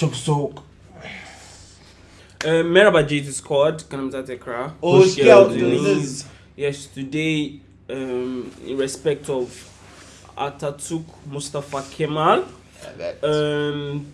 Çok soğuk. Uh, Merhaba GT Squad, kanımıza tekrar. Hoş Hoş geldiniz. Yes, today, um, in respect of Atatürk Mustafa Kemal, Evet. um,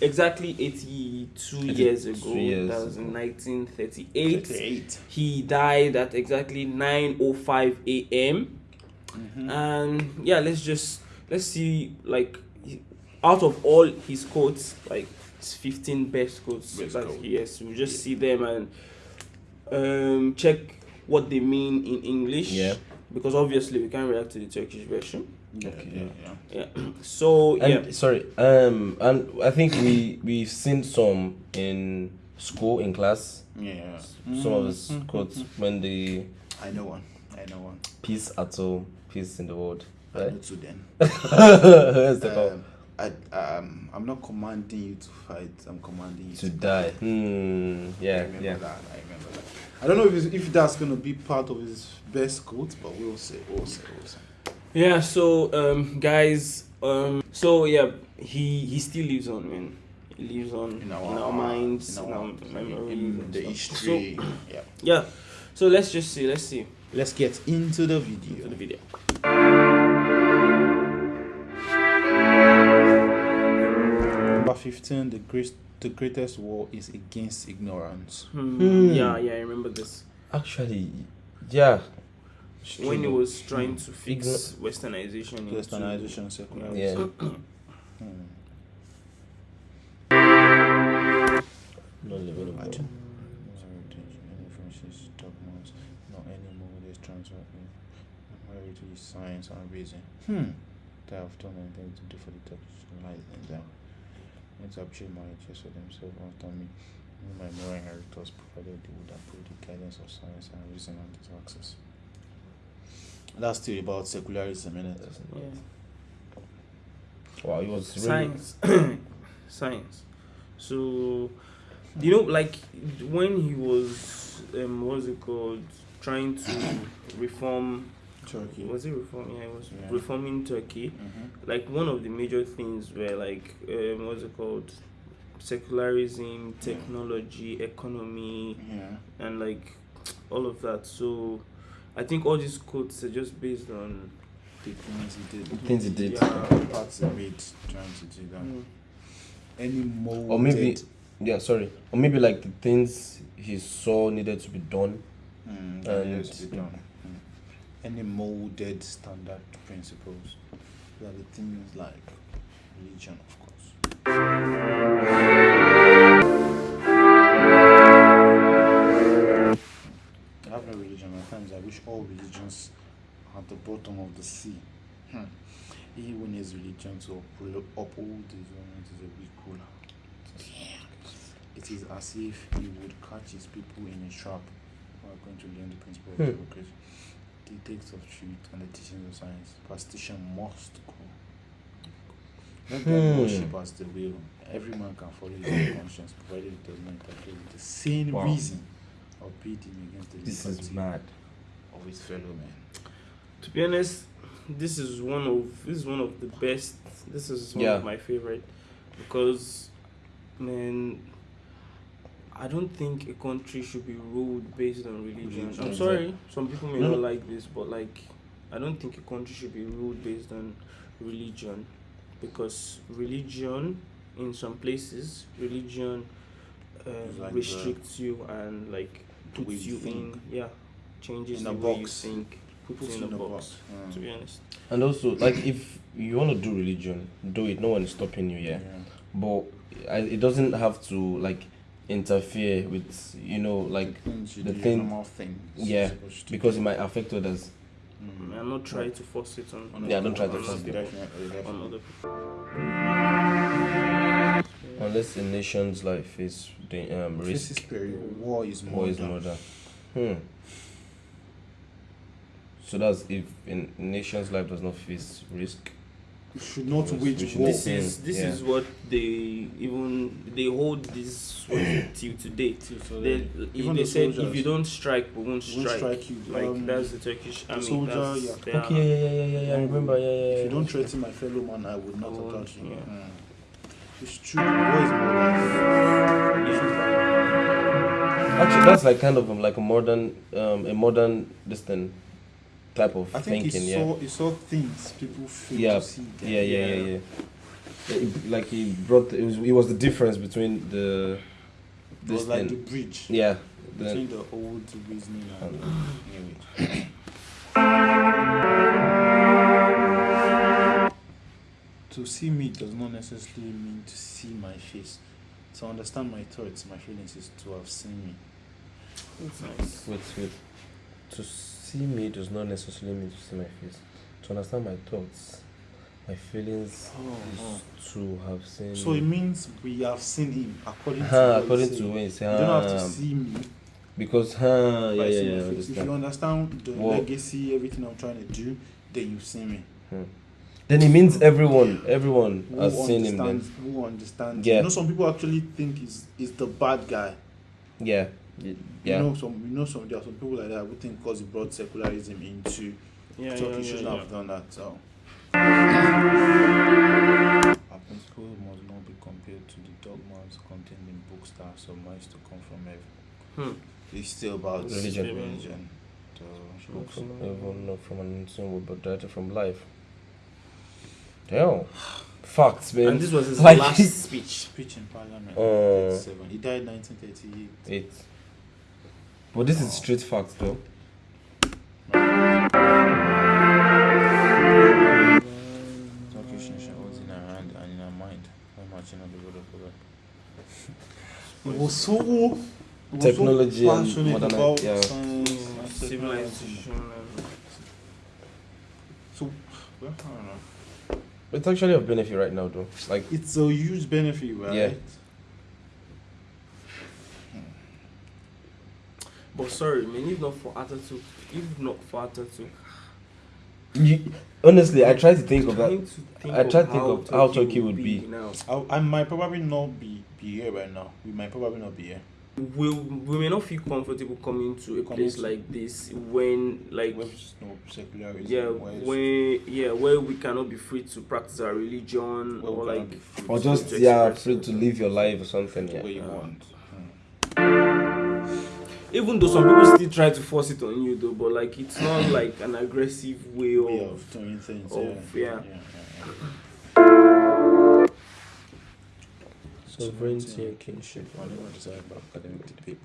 exactly 82 years ago, years that was in 1938, 38. he died at exactly 9.05 a.m. Mm-hmm. and yeah let's just let's see like out of all his quotes like his 15 best quotes Best that quote. he has we'll just see them and um check what they mean in english Yeah. because obviously we can't react to the turkish version Yeah, Okay. yeah, yeah. yeah so And yeah sorry, um, and I think we we've seen some in school in class. Yeah. Some of his quotes when the I know one. I know one. peace at home, peace in the world. I Right? know two then. That's the call. Um, I, um, I'm not commanding you to fight. I'm commanding you to die. Hmm. I Yeah. remember Yeah. that. I remember that. I don't know if it's, if that's gonna be part of his best quote, but we'll see. We'll see. We'll see. yeah so um guys um so yeah he he still lives on man he lives on In in our, our, minds in in our, our memories in the history. yeah. so yeah so let's just see let's see Let's get into the to video. the video Number fifteen. The great, the greatest war is against ignorance. Hmm. Hmm. Yeah, yeah, I remember this. Actually, yeah. It's When he was trying to fix westernization. into- Westernization, secularism. Yeah. Hmm. No level of Imagine. God. Any Francis dogmas, not anymore. There's transfer. Heritage, science, and reason. Hmm. They have done anything to do for the Turkish light in them. It's appreciate my interest for themselves after me. Me, My moral inheritors provided they would approve the guidance of science and reason and its access. That's still about secularism, innit? Yeah. Wow, it was really. Science. Science. So, you know, like when he was, um, what's it called, trying to reform. Turkey. Was it reform? Yeah, it was Yeah. reforming Turkey. Mm-hmm. Like one of the major things were like, um, what's it called, secularism, technology, economy. Yeah. and like all of that. So I think all these quotes are just based on The things he did. Things he did. Yeah, parts he made trying to do that. Mm. Any molded. Or maybe, yeah, sorry. Or maybe like the things he saw needed to be done. Mm, And- that needs to be done. Any molded standard principles. That the things like religion, of course. I have no religion. At times, I wish all religions are at the bottom of the sea. Hmm. He who needs religion to uphold, his own is a weak ruler. It is as if he would catch his people in a trap who are going to learn the principle of Hmm. Democracy, the text of truth, and the teachings of science. Superstition must go. Let them Hmm. worship as they will. Every man can follow his own conscience, provided it does not interfere with the sane Wow. reason or bid him against the This liberty is mad. of his fellow men. To be honest, this is one of this is one of the best. This is one Yeah. of my favorite because, man, I don't think a country should be ruled based on religion. Religion, I'm sorry, some people may No, not like this, but like, I don't think a country should be ruled based on religion because religion, in some places, religion uh, It's like the- restricts you and like puts you you in yeah changes In the a way box. you think puts Puts you in a box, Mm. to be honest And also, like, if you want to do religion, do it. No one is stopping you, yeah. But I, it doesn't have to like interfere with, you know, like the things the thing- things. yeah, to because do. it might affect others. Mm. i'm not trying to force it on, On Yeah, don't try to force people. Definitely, on definitely. other people Unless a nation's life is the um, This risk, is very war is more war is murder. Hmm. So that's if a nation's life does not face risk. We should not wage war. this is this Yeah. is what they even they hold this till today So they, they- even they the said if you don't strike we won't won't strike, strike you. like Um, that's the turkish army soldier, yeah. their- Okay, yeah, yeah, yeah, yeah, yeah. I remember, yeah, yeah. If you don't threaten my fellow man, I would not I attack you. yeah. Mm. It's true. War is more than. Actually, that's like kind of um, like a modern, um, a modern this thing type of I think thinking. he Yeah. saw he saw things people fail Yeah. to see. then. Yeah, yeah, yeah, yeah. Yeah, it- Like he brought, it was, it was the difference between the, It was like thing. the bridge yeah, between the old reasoning and anyway. Um, to see me does not necessarily mean to see my face. To understand my thoughts, my feelings is to have seen me. That's nice. wait, wait. To see me does not necessarily mean to see my face. To understand my thoughts, my feelings oh, is oh. to have seen. So it means we have seen him according to what according to when you say, You don't have to see me because huh, yeah, yeah, yeah, If you understand. the Well- legacy, everything I'm trying to do, then you see me. Hmm. Then it means everyone, everyone Who has seen him. Then? Who understands? Yeah. You know, some people actually think is is the bad guy. yeah, yeah. You know, some you know some there are some people like that who think because he brought secularism into Yeah, Turkey yeah, yeah, shouldn't yeah. have done that. So. Our principles must not be compared to the dogmas contained in books that are surmised to come from heaven. Hmm. It's still about Religion. religion. So, Not from heaven, not from an unseen world, but directly from life. Damn. Facts, man. And this was his Like- last speech. speech in Parliament. Uh, He died 1938. Eight. But this is straight facts, though. Turkish nation was in her hand and in her mind when marching on the road of God. It was so it was so Technology and passionate modern- about yeah. science and civilization. So, I don't know. It's actually a benefit right now, though. Like, It's a huge benefit, right? Yeah. But sorry, man, if not for Atatürk, if not for Atatürk, you, honestly, I try to think of that. to think I try to think of how Turkey would be. now. I, I might probably not be, be here right now. We might probably not be here. We, we may not feel comfortable coming to a Coming place to- like this when like Where no secularism. yeah where when yeah where we cannot be free to practice our religion we or like Or just, yeah, free to live your life or something. the Yeah. Even though some people still try to force it on you though but like it's not like an aggressive way Way of of doing things. of- yeah. yeah. yeah, yeah. Sovereignty and kingship. Whenever desired by academic debate,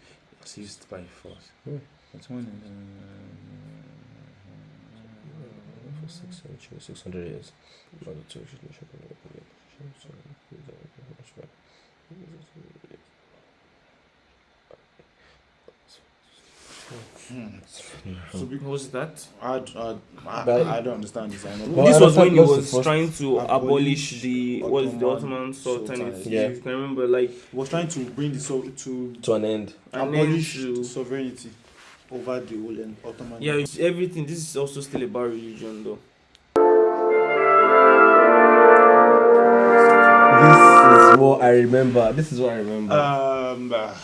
seized by force. Hmm. That's when. For six centuries, 600 years. By the Turkish nation. So So be- was that I, I, I, I don't understand this. I know. Well, this was when he was trying to abolish abolish the what is the Ottoman Ottoman Sultanate Sultanate. Yeah. if you can remember like He was trying to bring the so to to an end. abolish then the to sovereignty over the whole en- Ottoman. yeah it's everything this is also still about religion though This is what I remember. This is what I remember. Um, uh,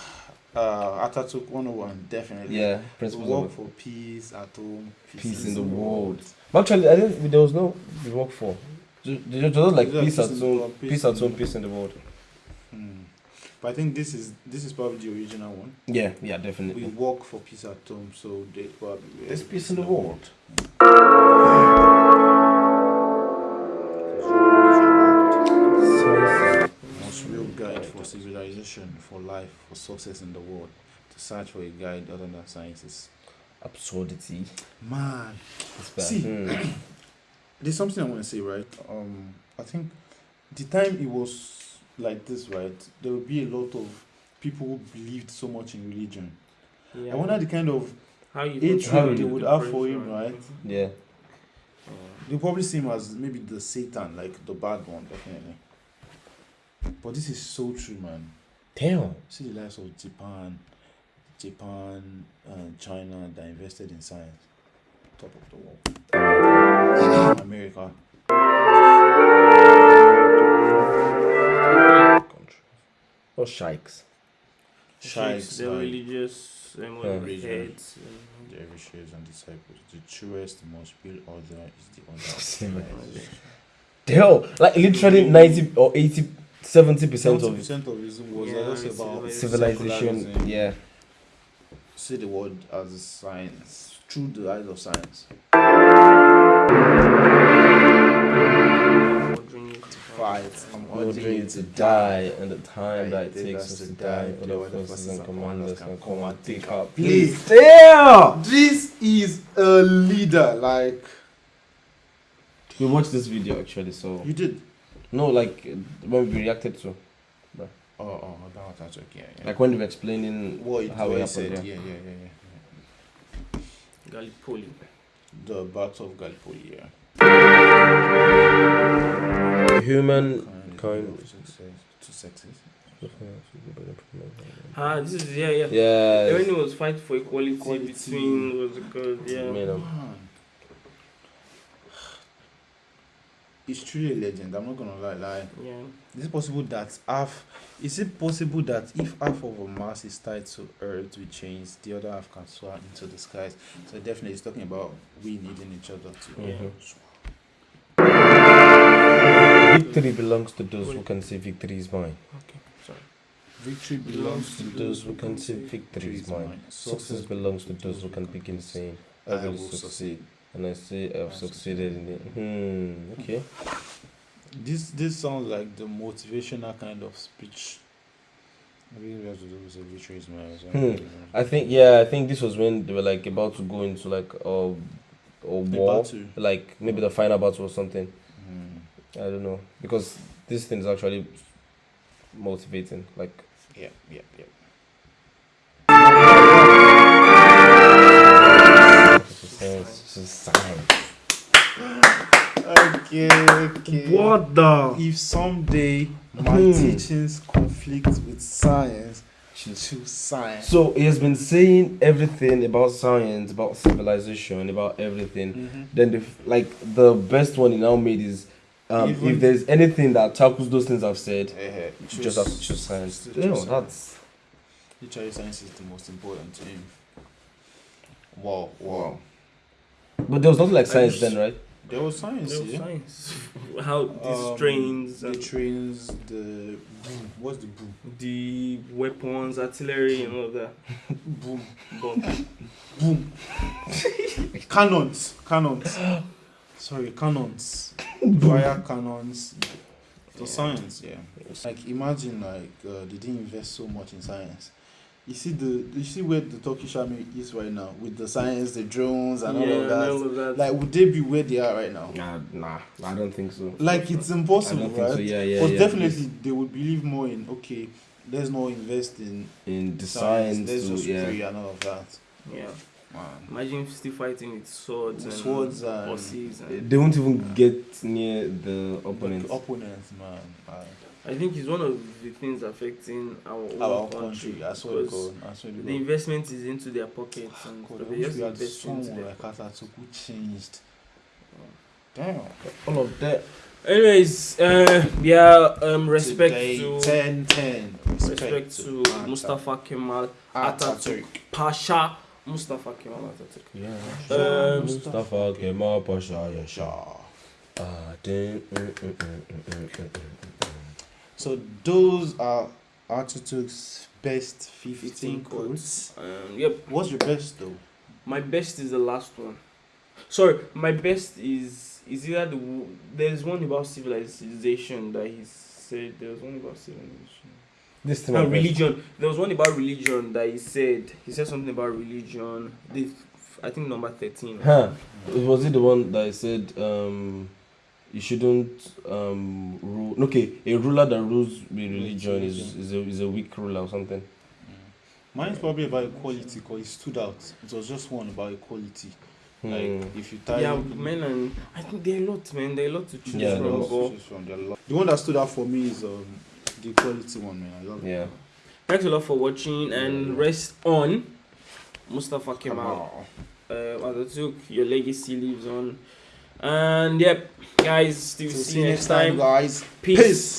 uh, Atatürk 101, definitely. yeah, principles Work for peace at home, peace in the world. But actually, I didn't. There was no work for. Ju- ju- Just like peace peace at home, peace peace at home, peace in the world. Hmm. But I think this is this is probably the original one. Yeah, yeah, definitely. We work for peace at home, so they probably. There's peace in the world. Science. For civilization, for life, for success in the world. To search for a guide other than science is Absurdity. man. It's bad. See. Hmm. There's something I want to say, right? Um, I think the time it was like this, right? There would be a lot of people who believed so much in religion. yeah I wonder the kind of how you hatred how they would have for him, right? Yeah. They probably see him as maybe the Satan, like the bad one, definitely. But this is so true, man. Damn. See the likes of Japan, Japan, and China that invested in science, top of the world. America, Country. Or shikes. sheikhs, the like religious um, Yeah. religious heads um, the Erishes and disciples. The truest, most real order is the order of Same. Damn. Like literally 90 or 80 seventy percent of percent of reason was Yeah, just about civilization. Yeah. See the world as a science through the eyes of science. Ordering Fight. I'm Ordering to die, and the time Right, that it takes us to to die, die, other other forces and commanders can come and take our place. place. Damn! This is a leader. Like We watched this video actually, so you did. No, like when we reacted to, Oh, oh, that was that's okay. Yeah. like when they were explaining what it, how what it it happened. said. yeah. Yeah, yeah, yeah, yeah. Gallipoli. The Battle of Gallipoli. Yeah. Human Kind kind. success to sexes. Ah, this is yeah, yeah. Yeah. When it was fight for equality, Equality. between what's it called? Yeah. Man, um, Man. It's truly a legend. I'm not gonna lie. Like, Yeah. is it possible that half? Is it possible that if half of a mass is tied to Earth, we change, the other half can soar into the skies? So definitely, it's talking about we needing each other to. Mhm. Victory belongs to those who can say victory is mine. Okay. Sorry. Victory Belongs to those who can say victory is mine. Success belongs to those who can begin saying, I will succeed. And I say I've succeeded in it. Hmm, okay. This this sounds like the motivational kind of speech. Maybe we have to do with the victory is mine. or Hmm. I think, yeah, I think this was when they were like about to go into like a, a war. Like maybe the final battle or something. Hmm. I don't know. Because this thing is actually motivating. Like, Yeah, yeah, yeah. It's just science. It's just science. Okay, okay. What the? If someday my Hmm. teachings conflict with science, she'll choose science. So he has been saying everything about science, about civilization, about everything. Mhm. Then the like the best one he now made is um, Even- if there's anything that tackles those things I've said, you choose- just have to choose science. choose You know, science. that's Literally, science is the most important to him. Wow, wow. But there was nothing like science just- then, right? There was science, No yeah. science. How these Um, trains The and trains, the boom. What's the boom? the weapons, artillery, and all that. Boom. Bomb. Boom. cannons. Cannons. Sorry, cannons. Fire cannons. The science, yeah. Like imagine like uh, they didn't invest so much in science. You see the you see where the Turkish army is right now with the science, the drones and all of and that. all of that. Like would they be where they are right now? Nah, nah, I don't think so. Like it's I impossible, don't think right? so. Yeah, yeah, but yeah. definitely they would believe more in okay, let's not invest in in the science, science, let's just yeah. pray and all of that. yeah. Man. Imagine still fighting with swords With and swords and- horses. And They won't even get near the opponent. The opponents, man. man. I think it's one of the things affecting our own Our country. country, I swear to because God. I swear to The God. investment is into their pockets and God, so I they wish just we had invest into someone their like Atatürk changed. Damn. All of that. Anyways, uh, yeah, um, respect Today, to 10 10. respect to Mustafa Kemal Atatürk Pasha. Mustafa Kemal Atatürk. Yeah. Um, Mustafa Kemal Pasha, yeah, Shah. Ah, ding, mm, mm, mm, mm, mm, mm, mm. So those are Atatürk's best 15 15 quotes. Um, yep, What's your best though? my best is the last one. Sorry, my best is is either the there's one about civilization that he said there was one about civilization. This thing, No, I read. religion. There was one about religion that he said. He said something about religion. The, I think number thirteen. Huh. Was it the one that I said um, you shouldn't um, rule? Okay, a ruler that rules with religion is, is, a, is a weak ruler or something. Mine's probably about equality because it stood out. It was just one about equality. Hmm. Like if you tie Yeah, men and I think there are a lot, man. There are a lot to choose Yeah, from. there There was- but- are lots to choose from. There are lots. The one that stood out for me is um, the equality one, man. I love it. Yeah. Thanks a lot for watching and Yeah. rest on Mustafa Come Kemal. on. Uh, Atatürk, your legacy lives on. And yep, guys, So see you next time. guys. Peace. Peace.